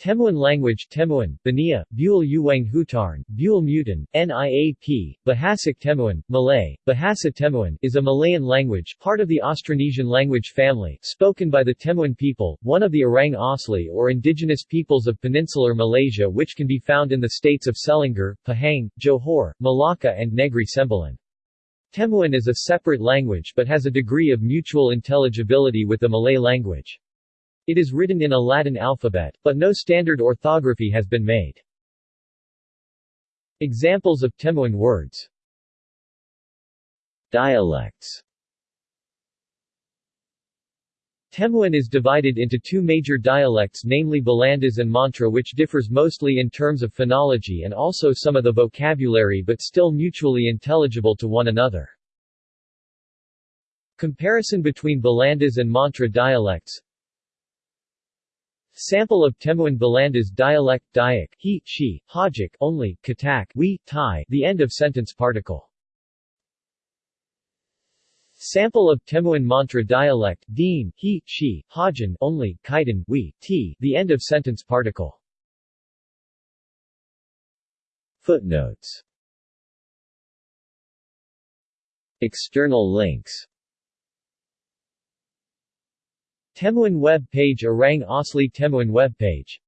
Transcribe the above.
Temuan language Temuan, Bania, Bual Uwang Hutarn, Bual Mutan, NIAP, Bahasa Temuan, Malay, Bahasa Temuan is a Malayan language part of the Austronesian language family, spoken by the Temuan people, one of the Orang Asli or indigenous peoples of peninsular Malaysia which can be found in the states of Selangor, Pahang, Johor, Malacca and Negri Sembilan. Temuan is a separate language but has a degree of mutual intelligibility with the Malay language. It is written in a Latin alphabet, but no standard orthography has been made. Examples of Temuan words Dialects Temuan is divided into two major dialects namely Balandas and Mantra which differs mostly in terms of phonology and also some of the vocabulary but still mutually intelligible to one another. Comparison between Balandas and Mantra dialects Sample of Temuan Balandas dialect Dayak he, she, Hajik only, Katak we, Tai the end of sentence particle. Sample of Temuan Mantra dialect Dean he, she, Hajan only, Kaidan we, T the end of sentence particle. Footnotes External links Temuan web page Orang Asli Temuan web page